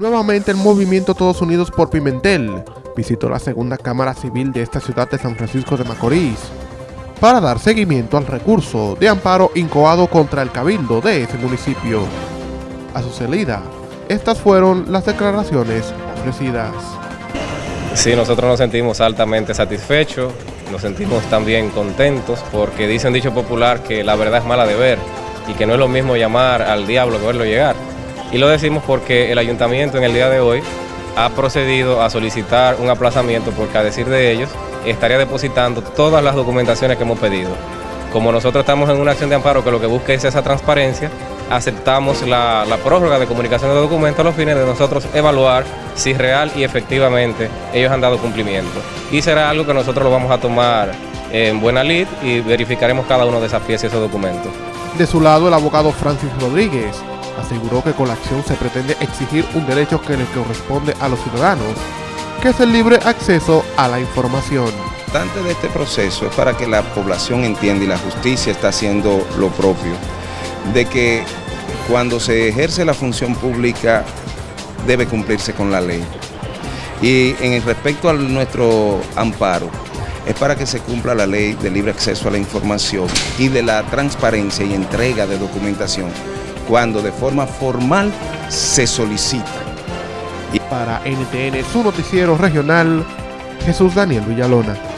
Nuevamente el movimiento Todos Unidos por Pimentel visitó la segunda Cámara Civil de esta ciudad de San Francisco de Macorís para dar seguimiento al recurso de amparo incoado contra el cabildo de ese municipio. A su salida, estas fueron las declaraciones ofrecidas. Sí, nosotros nos sentimos altamente satisfechos, nos sentimos también contentos porque dice un dicho popular que la verdad es mala de ver y que no es lo mismo llamar al diablo que verlo llegar. Y lo decimos porque el ayuntamiento en el día de hoy ha procedido a solicitar un aplazamiento porque a decir de ellos estaría depositando todas las documentaciones que hemos pedido. Como nosotros estamos en una acción de amparo que lo que busca es esa transparencia, aceptamos la, prórroga de comunicación de documentos a los fines de nosotros evaluar si real y efectivamente ellos han dado cumplimiento. Y será algo que nosotros lo vamos a tomar en buena lid y verificaremos cada uno de esas piezas y esos documentos. De su lado, el abogado Francis Rodríguez aseguró que con la acción se pretende exigir un derecho que le corresponde a los ciudadanos, que es el libre acceso a la información. Importante de este proceso es para que la población entienda y la justicia está haciendo lo propio, de que cuando se ejerce la función pública debe cumplirse con la ley. Y en respecto a nuestro amparo, es para que se cumpla la ley de libre acceso a la información y de la transparencia y entrega de documentación cuando de forma formal se solicita. Y para NTN, su noticiero regional, Jesús Daniel Villalona.